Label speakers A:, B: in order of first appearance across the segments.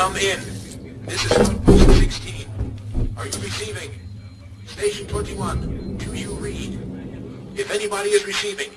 A: Come in. This is Station 16. Are you receiving? Station 21, do you read? If anybody is receiving,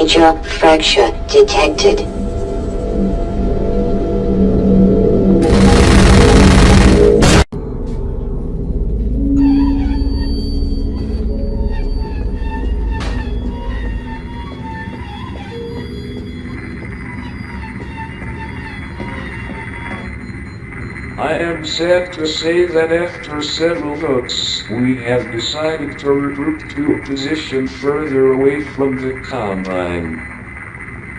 B: Major fracture detected.
C: Am sad to say that after several votes, we have decided to regroup to a position further away from the Combine.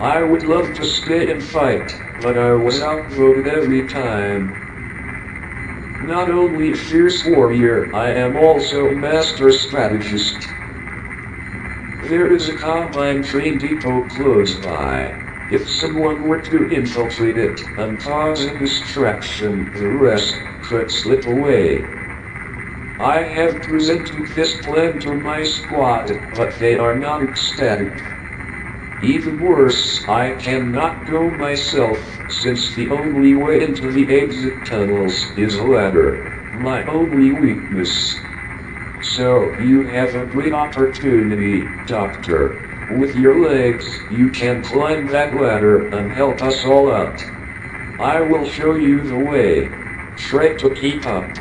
C: I would love to stay and fight, but I was outvoted every time. Not only a fierce warrior, I am also a master strategist. There is a Combine train depot close by. If someone were to infiltrate it and cause a distraction, the rest could slip away. I have presented this plan to my squad, but they are not ecstatic. Even worse, I cannot go myself, since the only way into the exit tunnels is a ladder, my only weakness. So, you have a great opportunity, Doctor. With your legs, you can climb that ladder and help us all out. I will show you the way. Try to keep up.